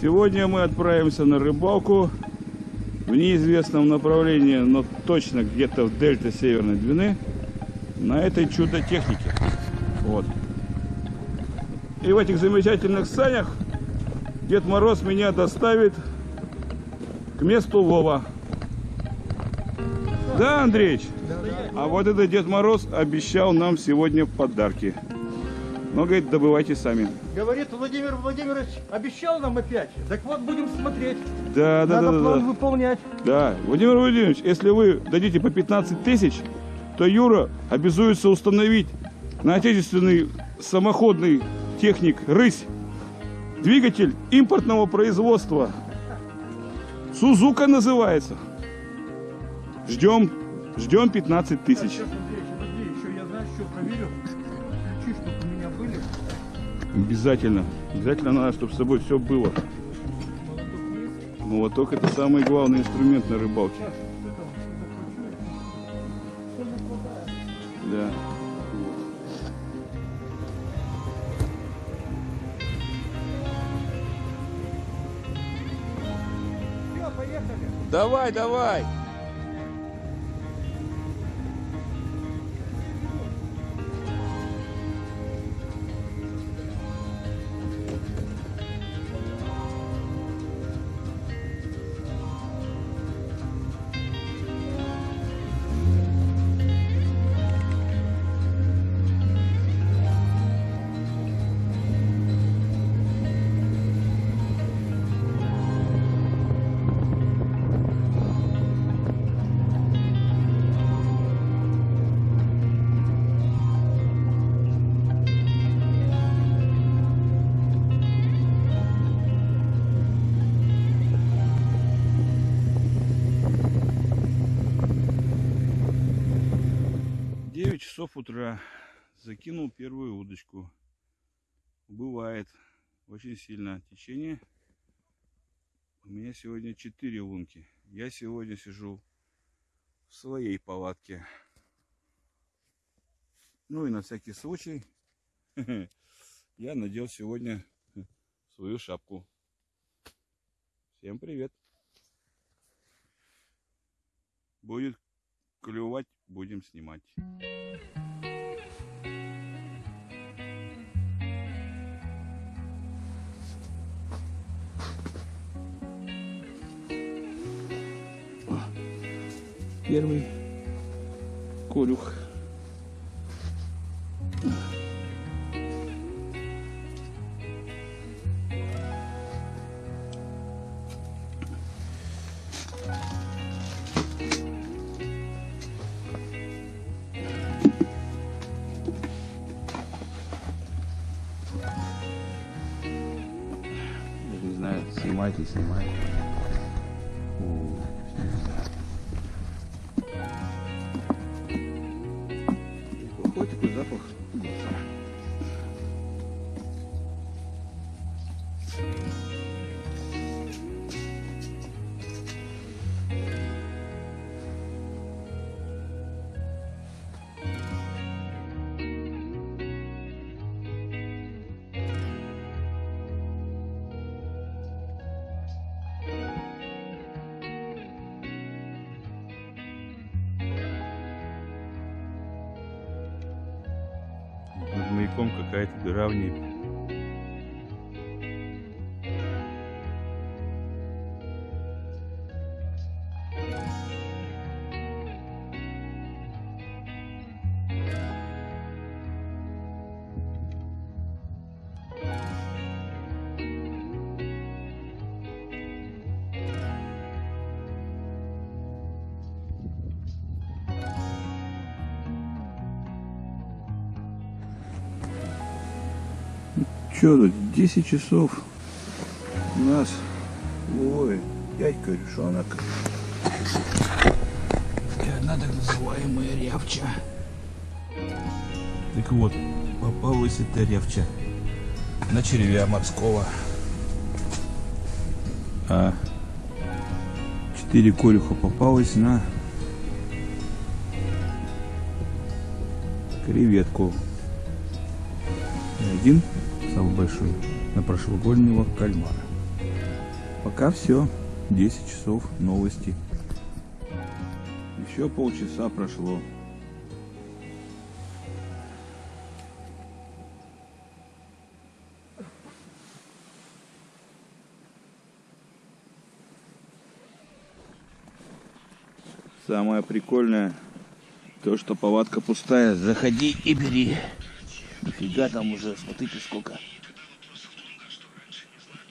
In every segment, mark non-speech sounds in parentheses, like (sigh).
Сегодня мы отправимся на рыбалку в неизвестном направлении, но точно где-то в дельте Северной Двины на этой чудо-технике. Вот. И в этих замечательных санях Дед Мороз меня доставит к месту лова. Да, Андреич? А вот это Дед Мороз обещал нам сегодня подарки. Но, говорит, добывайте сами. Говорит, Владимир Владимирович обещал нам опять. Так вот, будем смотреть. Да, да, Надо да, да, план да. выполнять. Да, Владимир Владимирович, если вы дадите по 15 тысяч, то Юра обязуется установить на отечественный самоходный техник «Рысь» двигатель импортного производства. Сузука называется. Ждем, ждем 15 тысяч. Сейчас, Андрей, подожди, еще я знаю, что проверю. Обязательно. Обязательно надо, чтобы с собой все было. Молоток это самый главный инструмент на рыбалке. Да. Все, поехали. Давай, давай. Девять часов утра. Закинул первую удочку. Бывает очень сильно течение. У меня сегодня 4 лунки. Я сегодня сижу в своей палатке. Ну и на всякий случай (laughs) я надел сегодня свою шапку. Всем привет. Будет клевать, будем снимать. Первый колюх. Не знаю, снимать и маяком какая-то дыра в небе. Че тут, 10 часов у нас ой, дядька решонок. И одна так называемая рявча. Так вот, попалась эта рявча на червя морского. А четыре колюха попалось на креветку. Один, самый большой, на прошлогоднего кальмара. Пока все. 10 часов новости. Еще полчаса прошло. Самое прикольное, то, что палатка пустая. Заходи и бери. Нифига там уже, смотрите сколько.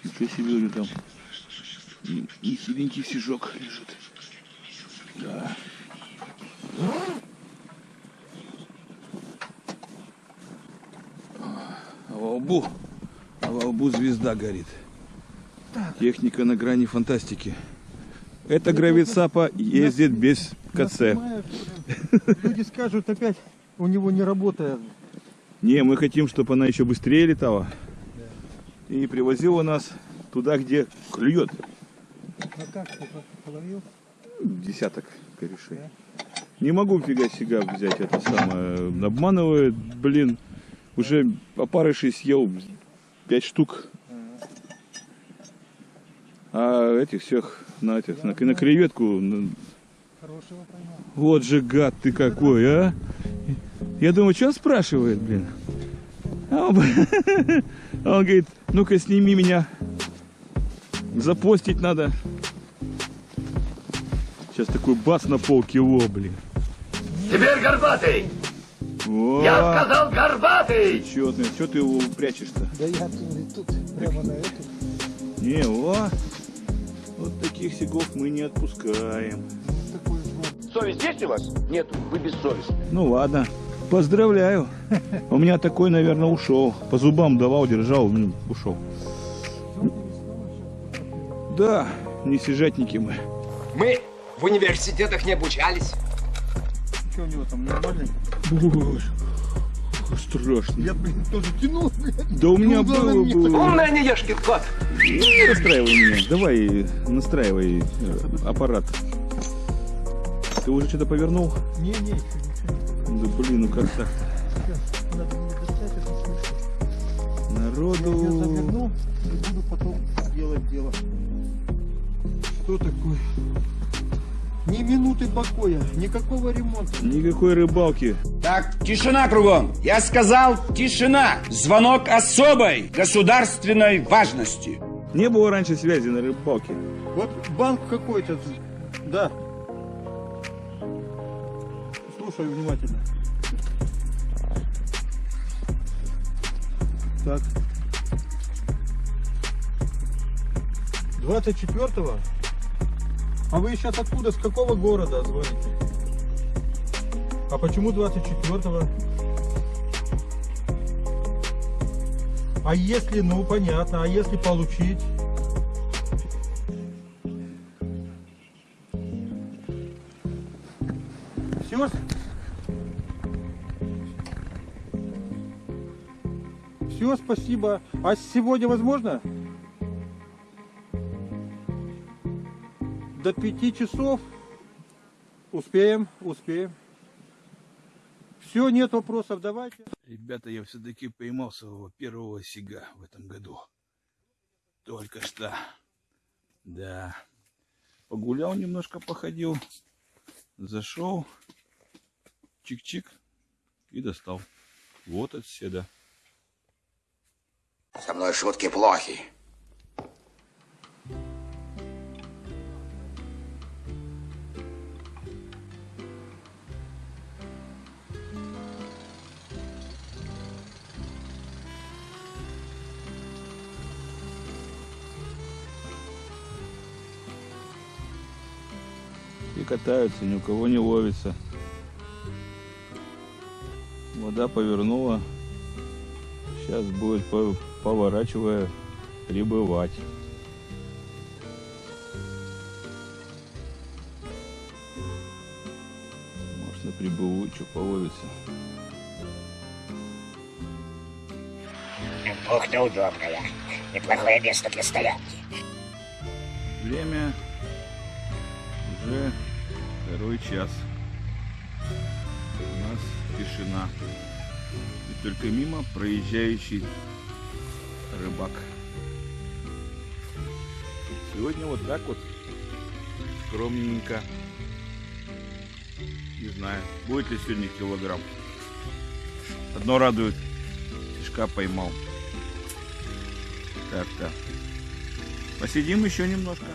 Ничего себе у него там. И, хиленький сижок лежит. Да. А во лбу, а во лбу звезда горит. Техника на грани фантастики. Эта гравицапа ездит без КЦ. Люди скажут опять, у него не работает. Не, мы хотим, чтобы она еще быстрее летала. И привозила нас туда, где клюет. А как ты половил? Десяток корешей. Не могу фига себя взять это самое. Обманывает, блин. Уже опарышей съел пять штук. А этих всех на, этих, на, на креветку. Хорошего поймал. Вот же гад ты какой, а! Я думаю, что он спрашивает, блин? А он, (laughs) он говорит, ну-ка сними меня. Запостить надо. Сейчас такой бац на полкило, блин. Теперь горбатый! О, Я сказал горбатый! Чётный, что ты его прячешь-то? Да я тут, тут прямо на эту. Не, о, вот таких сигов мы не отпускаем. Совесть есть у вас? Нет, вы бессовестны. Ну ладно, поздравляю. У меня такой, наверное, ушел. По зубам давал, держал, ушел. Да, не сижатники мы. Мы в университетах не обучались. Что у него там нормально? Страшно. Я, блин, тоже тянул, блядь. Да у меня главное, было мне бы... Умная не ешкин кот! Не расстраивай меня. Давай, настраивай э, аппарат. Ты уже что-то повернул? Не-не. Да блин, ну как так? Сейчас, надо мне достать эту смешку. Я ее Народу... заверну и буду потом делать дело. Что такое? Ни минуты покоя, никакого ремонта. Никакой рыбалки. Так, тишина кругом. Я сказал, тишина. Звонок особой государственной важности. Не было раньше связи на рыбалке. Вот банк какой-то. Да. Слушай внимательно. Так. 24-го? А вы сейчас откуда, с какого города звоните? А почему 24-го? А если, ну понятно, а если получить? Спасибо. А сегодня возможно? До пяти часов? Успеем, успеем. Все, нет вопросов, давайте. Ребята, я все-таки поймал своего первого сига в этом году. Только что. Да. Погулял немножко, походил. Зашел. Чик-чик. И достал. Вот от седа. Со мной шутки плохи. И катаются, ни у кого не ловится. Вода повернула. Сейчас будет, по- поворачивая, прибывать. Может на прибывучу половится. Бухта удобная. Неплохое место для стоянки. Время уже второй час. У нас тишина. И только мимо проезжающий рыбак. Сегодня вот так вот скромненько. Не знаю, будет ли сегодня килограмм. Одно радует, фишка поймал. Так-то. Посидим еще немножко.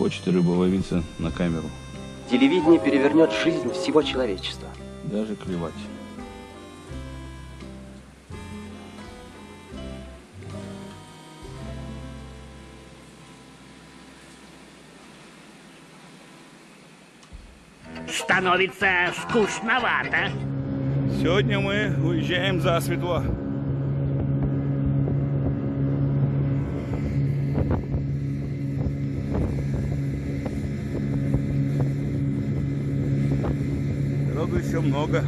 Хочет рыба ловиться на камеру. Телевидение перевернет жизнь всего человечества. Даже клевать. Становится скучновато. Сегодня мы уезжаем за светло. Народу еще много.